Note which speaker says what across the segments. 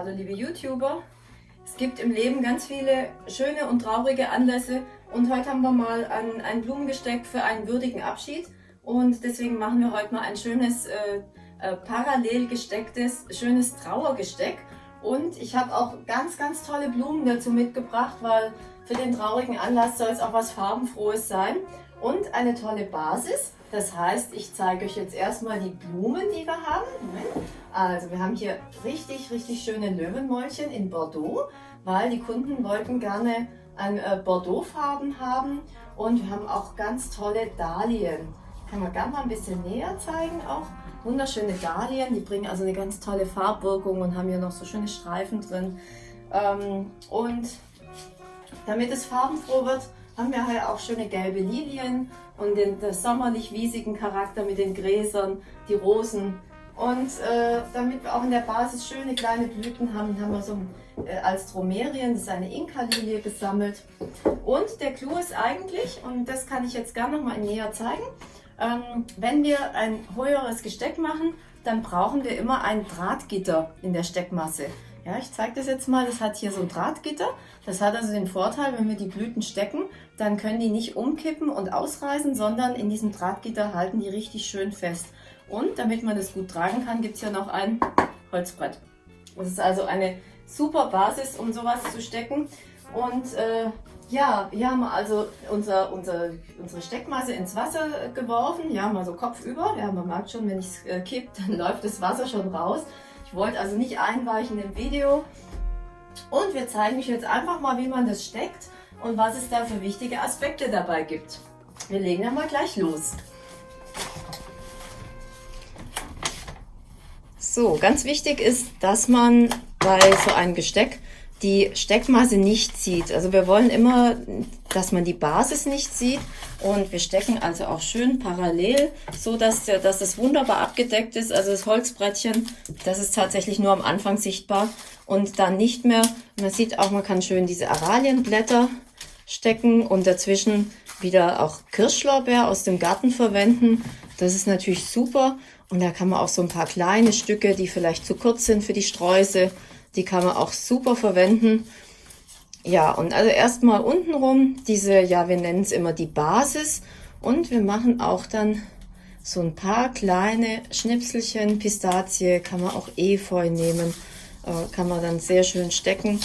Speaker 1: Hallo liebe YouTuber. Es gibt im Leben ganz viele schöne und traurige Anlässe und heute haben wir mal ein, ein Blumengesteck für einen würdigen Abschied und deswegen machen wir heute mal ein schönes äh, äh, parallel gestecktes, schönes Trauergesteck und ich habe auch ganz, ganz tolle Blumen dazu mitgebracht, weil für den traurigen Anlass soll es auch was farbenfrohes sein und eine tolle Basis. Das heißt, ich zeige euch jetzt erstmal die Blumen, die wir haben. Also wir haben hier richtig, richtig schöne Löwenmäulchen in Bordeaux, weil die Kunden wollten gerne ein äh, Bordeaux-Farben haben. Und wir haben auch ganz tolle Dahlien. Kann man gerne mal ein bisschen näher zeigen auch. Wunderschöne Dahlien, die bringen also eine ganz tolle Farbwirkung und haben hier noch so schöne Streifen drin. Ähm, und damit es farbenfroh wird, haben wir hier auch schöne gelbe Lilien und den, den sommerlich-wiesigen Charakter mit den Gräsern, die Rosen. Und äh, damit wir auch in der Basis schöne kleine Blüten haben, haben wir so äh, als Dromerien, das ist eine Inka-Lilie, gesammelt. Und der Clou ist eigentlich, und das kann ich jetzt gerne noch mal näher zeigen, ähm, wenn wir ein höheres Gesteck machen, dann brauchen wir immer ein Drahtgitter in der Steckmasse. Ja, ich zeige das jetzt mal. Das hat hier so ein Drahtgitter. Das hat also den Vorteil, wenn wir die Blüten stecken, dann können die nicht umkippen und ausreißen, sondern in diesem Drahtgitter halten die richtig schön fest. Und damit man das gut tragen kann, gibt es hier noch ein Holzbrett. Das ist also eine super Basis, um sowas zu stecken. Und äh, ja, wir haben also unser, unser, unsere Steckmasse ins Wasser geworfen. Ja, mal so kopfüber. Ja, man merkt schon, wenn ich es äh, kipp, dann läuft das Wasser schon raus. Ich wollte also nicht einweichen im Video. Und wir zeigen euch jetzt einfach mal, wie man das steckt und was es da für wichtige Aspekte dabei gibt. Wir legen dann mal gleich los. So, ganz wichtig ist, dass man bei so einem Gesteck die Steckmasse nicht sieht. Also wir wollen immer, dass man die Basis nicht sieht und wir stecken also auch schön parallel, so dass, dass das wunderbar abgedeckt ist. Also das Holzbrettchen, das ist tatsächlich nur am Anfang sichtbar und dann nicht mehr. Man sieht auch, man kann schön diese Aralienblätter stecken und dazwischen wieder auch Kirschlorbeer aus dem Garten verwenden. Das ist natürlich super und da kann man auch so ein paar kleine Stücke, die vielleicht zu kurz sind für die Sträuße, die kann man auch super verwenden. Ja, und also erstmal untenrum diese, ja, wir nennen es immer die Basis. Und wir machen auch dann so ein paar kleine Schnipselchen. Pistazie kann man auch Efeu nehmen, äh, kann man dann sehr schön stecken.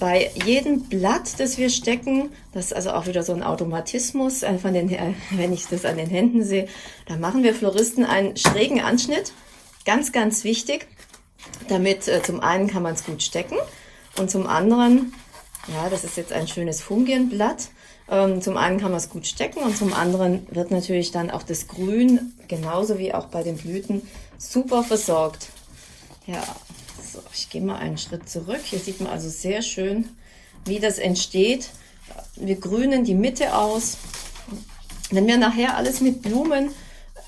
Speaker 1: Bei jedem Blatt, das wir stecken, das ist also auch wieder so ein Automatismus, äh, von den, wenn ich das an den Händen sehe, da machen wir Floristen einen schrägen Anschnitt. Ganz, ganz wichtig. Damit äh, zum einen kann man es gut stecken und zum anderen, ja, das ist jetzt ein schönes Fungienblatt. Ähm, zum einen kann man es gut stecken und zum anderen wird natürlich dann auch das Grün, genauso wie auch bei den Blüten, super versorgt. Ja, so, ich gehe mal einen Schritt zurück. Hier sieht man also sehr schön, wie das entsteht. Wir grünen die Mitte aus. Wenn wir nachher alles mit Blumen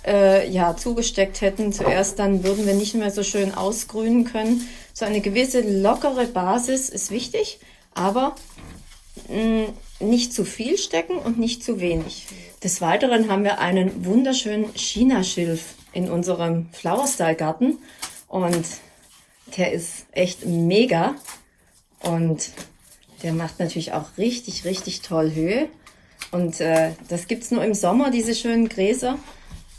Speaker 1: äh, ja, zugesteckt hätten zuerst, dann würden wir nicht mehr so schön ausgrünen können. So eine gewisse lockere Basis ist wichtig, aber mh, mm, nicht zu viel stecken und nicht zu wenig. Des Weiteren haben wir einen wunderschönen China-Schilf in unserem Flower-Style-Garten und der ist echt mega und der macht natürlich auch richtig, richtig toll Höhe. Und äh, das gibt's nur im Sommer, diese schönen Gräser.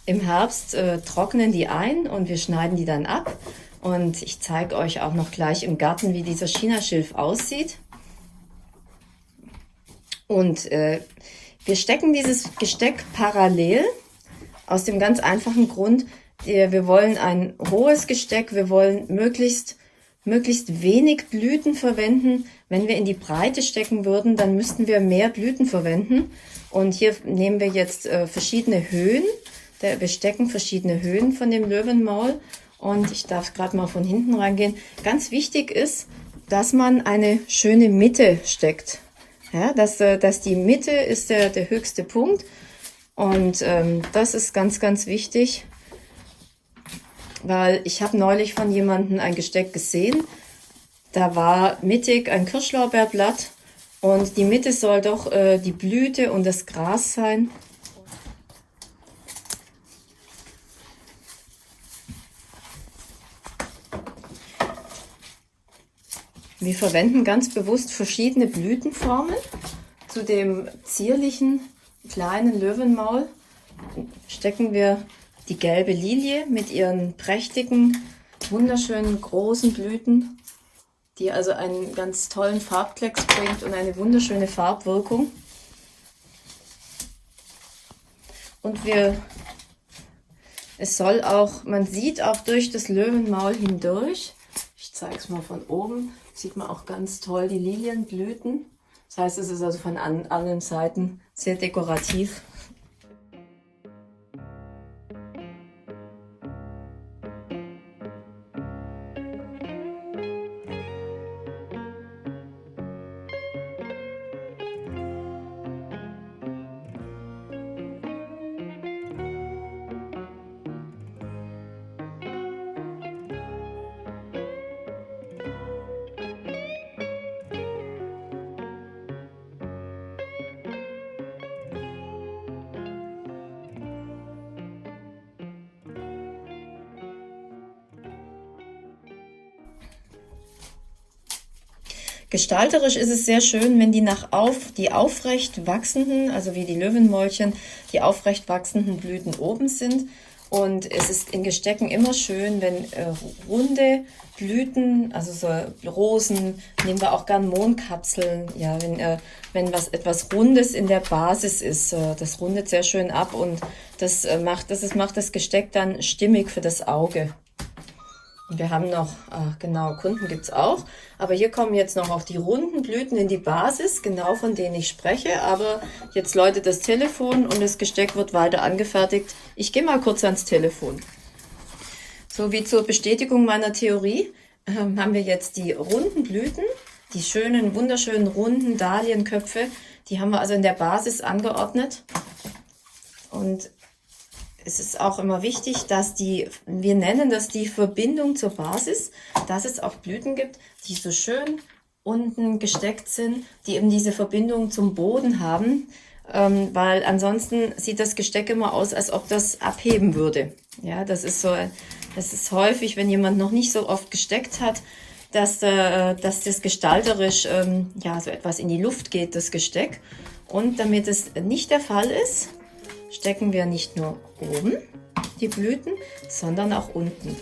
Speaker 1: Im Herbst äh, trocknen die ein und wir schneiden die dann ab. Und ich zeige euch auch noch gleich im Garten, wie dieser Chinaschilf aussieht. Und äh, wir stecken dieses Gesteck parallel aus dem ganz einfachen Grund, wir wollen ein hohes Gesteck, wir wollen möglichst, möglichst wenig Blüten verwenden. Wenn wir in die Breite stecken würden, dann müssten wir mehr Blüten verwenden. Und hier nehmen wir jetzt äh, verschiedene Höhen der, wir stecken verschiedene Höhen von dem Löwenmaul und ich darf gerade mal von hinten reingehen. Ganz wichtig ist, dass man eine schöne Mitte steckt. Ja, dass, äh, dass die Mitte ist der, der höchste Punkt und ähm, das ist ganz, ganz wichtig, weil ich habe neulich von jemandem ein Gesteck gesehen, da war mittig ein Kirschlorbeerblatt und die Mitte soll doch äh, die Blüte und das Gras sein. Wir verwenden ganz bewusst verschiedene Blütenformen. Zu dem zierlichen kleinen Löwenmaul stecken wir die gelbe Lilie mit ihren prächtigen, wunderschönen großen Blüten, die also einen ganz tollen Farbklecks bringt und eine wunderschöne Farbwirkung. Und wir, es soll auch, man sieht auch durch das Löwenmaul hindurch, zeige es mal von oben, sieht man auch ganz toll die Lilienblüten. Das heißt, es ist also von an, allen Seiten sehr dekorativ. Gestalterisch ist es sehr schön, wenn die nach auf, die aufrecht wachsenden, also wie die Löwenmäulchen, die aufrecht wachsenden Blüten oben sind. Und es ist in Gestecken immer schön, wenn äh, runde Blüten, also so Rosen, nehmen wir auch gern Mondkapseln, ja, wenn, äh, wenn was etwas Rundes in der Basis ist, äh, das rundet sehr schön ab und das äh, macht, das ist, macht das Gesteck dann stimmig für das Auge. Wir haben noch, ach genau, Kunden gibt es auch. Aber hier kommen jetzt noch auch die runden Blüten in die Basis, genau von denen ich spreche. Aber jetzt läutet das Telefon und das Gesteck wird weiter angefertigt. Ich gehe mal kurz ans Telefon. So wie zur Bestätigung meiner Theorie äh, haben wir jetzt die runden Blüten, die schönen, wunderschönen runden Dahlienköpfe. Die haben wir also in der Basis angeordnet. Und es ist auch immer wichtig, dass die, wir nennen das die Verbindung zur Basis, dass es auch Blüten gibt, die so schön unten gesteckt sind, die eben diese Verbindung zum Boden haben, ähm, weil ansonsten sieht das Gesteck immer aus, als ob das abheben würde. Ja, das ist so, das ist häufig, wenn jemand noch nicht so oft gesteckt hat, dass, äh, dass das gestalterisch ähm, ja so etwas in die Luft geht, das Gesteck. Und damit es nicht der Fall ist, stecken wir nicht nur oben die Blüten, sondern auch unten.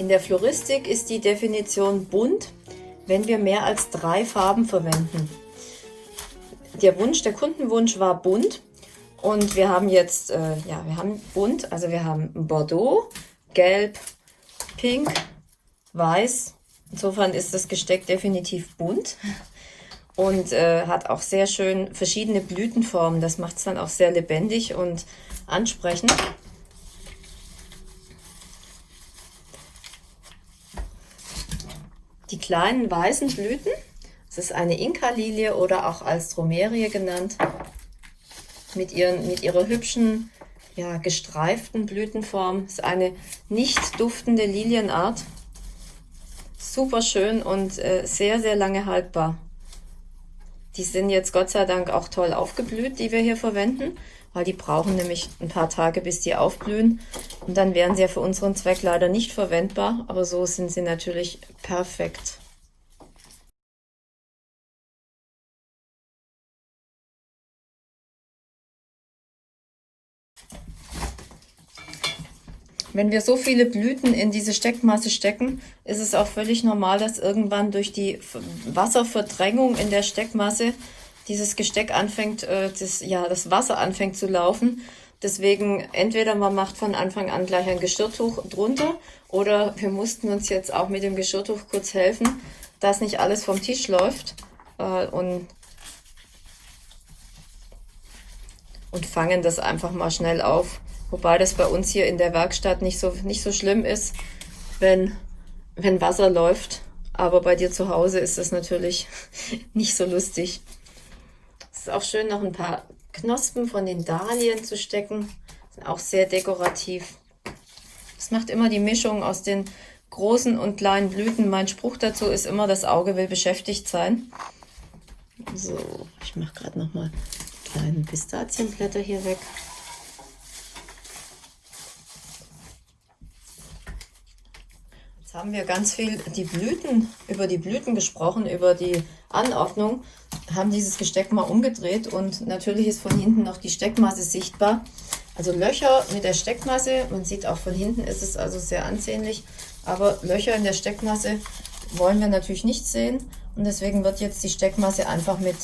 Speaker 1: In der Floristik ist die Definition bunt, wenn wir mehr als drei Farben verwenden. Der Wunsch, der Kundenwunsch war bunt und wir haben jetzt, äh, ja, wir haben bunt, also wir haben Bordeaux, Gelb, Pink, Weiß. Insofern ist das Gesteck definitiv bunt und äh, hat auch sehr schön verschiedene Blütenformen. Das macht es dann auch sehr lebendig und ansprechend. Die kleinen weißen Blüten, das ist eine Inka-Lilie oder auch als Dromerie genannt, mit, ihren, mit ihrer hübschen, ja, gestreiften Blütenform. Das ist eine nicht duftende Lilienart. Super schön und äh, sehr, sehr lange haltbar. Die sind jetzt Gott sei Dank auch toll aufgeblüht, die wir hier verwenden, weil die brauchen nämlich ein paar Tage, bis die aufblühen. Und dann wären sie ja für unseren Zweck leider nicht verwendbar, aber so sind sie natürlich perfekt. Wenn wir so viele Blüten in diese Steckmasse stecken, ist es auch völlig normal, dass irgendwann durch die Wasserverdrängung in der Steckmasse dieses Gesteck anfängt, äh, das, ja, das Wasser anfängt zu laufen. Deswegen entweder man macht von Anfang an gleich ein Geschirrtuch drunter oder wir mussten uns jetzt auch mit dem Geschirrtuch kurz helfen, dass nicht alles vom Tisch läuft. äh, und, und fangen das einfach mal schnell auf. Wobei das bei uns hier in der Werkstatt nicht so, nicht so schlimm ist, wenn, wenn Wasser läuft. Aber bei dir zu Hause ist das natürlich nicht so lustig. Es ist auch schön, noch ein paar Knospen von den Dahlien zu stecken. Sind auch sehr dekorativ. Das macht immer die Mischung aus den großen und kleinen Blüten. Mein Spruch dazu ist immer, das Auge will beschäftigt sein. So, ich mache gerade noch mal die kleinen Pistazienblätter hier weg. Jetzt haben wir ganz viel die Blüten, über die Blüten gesprochen, über die Anordnung, haben dieses Gesteck mal umgedreht und natürlich ist von hinten noch die Steckmasse sichtbar. Also Löcher mit der Steckmasse, man sieht auch von hinten ist es also sehr ansehnlich, aber Löcher in der Steckmasse wollen wir natürlich nicht sehen und deswegen wird jetzt die Steckmasse einfach mit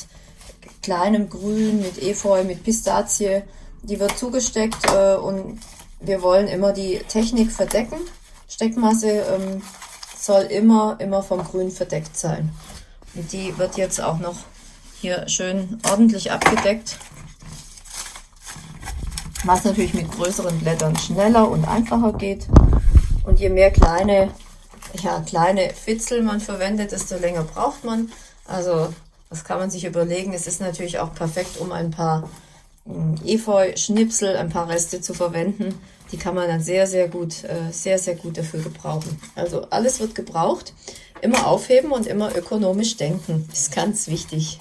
Speaker 1: kleinem Grün, mit Efeu, mit Pistazie, die wird zugesteckt äh, und wir wollen immer die Technik verdecken. Steckmasse ähm, soll immer, immer vom Grün verdeckt sein. Und die wird jetzt auch noch hier schön ordentlich abgedeckt. Was natürlich mit größeren Blättern schneller und einfacher geht. Und je mehr kleine, ja, kleine Fitzel man verwendet, desto länger braucht man. Also das kann man sich überlegen. Es ist natürlich auch perfekt, um ein paar hm, Efeu-Schnipsel, ein paar Reste zu verwenden. Die kann man dann sehr, sehr gut, äh, sehr, sehr gut dafür gebrauchen. Also alles wird gebraucht. Immer aufheben und immer ökonomisch denken. Ist ganz wichtig.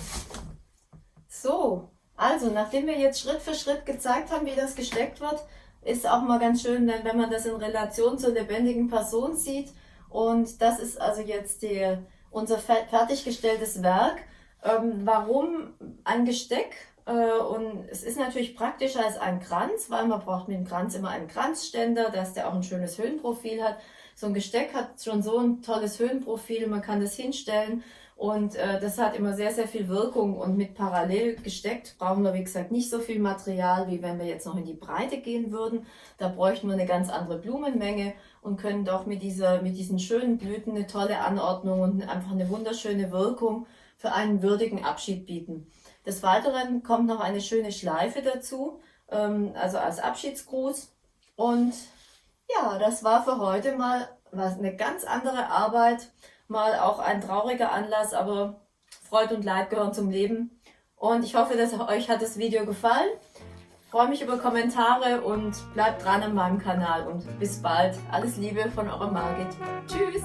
Speaker 1: So, also nachdem wir jetzt Schritt für Schritt gezeigt haben, wie das gesteckt wird, ist auch mal ganz schön, wenn man das in Relation zur lebendigen Person sieht. Und das ist also jetzt die, unser fertiggestelltes Werk. Ähm, warum ein Gesteck? Äh, und es ist natürlich praktischer als ein Kranz, weil man braucht mit dem Kranz immer einen Kranzständer, dass der auch ein schönes Höhenprofil hat. So ein Gesteck hat schon so ein tolles Höhenprofil, man kann das hinstellen und äh, das hat immer sehr, sehr viel Wirkung und mit parallel gesteckt brauchen wir, wie gesagt, nicht so viel Material, wie wenn wir jetzt noch in die Breite gehen würden. Da bräuchten wir eine ganz andere Blumenmenge und können doch mit, dieser, mit diesen schönen Blüten eine tolle Anordnung und einfach eine wunderschöne Wirkung für einen würdigen Abschied bieten. Des Weiteren kommt noch eine schöne Schleife dazu, ähm, also als Abschiedsgruß. Und ja, das war für heute mal was, eine ganz andere Arbeit, mal auch ein trauriger Anlass, aber Freude und Leid gehören zum Leben. Und ich hoffe, dass euch hat das Video gefallen. Ich freue mich über Kommentare und bleibt dran an meinem Kanal und bis bald. Alles Liebe von eurer Margit. Tschüss!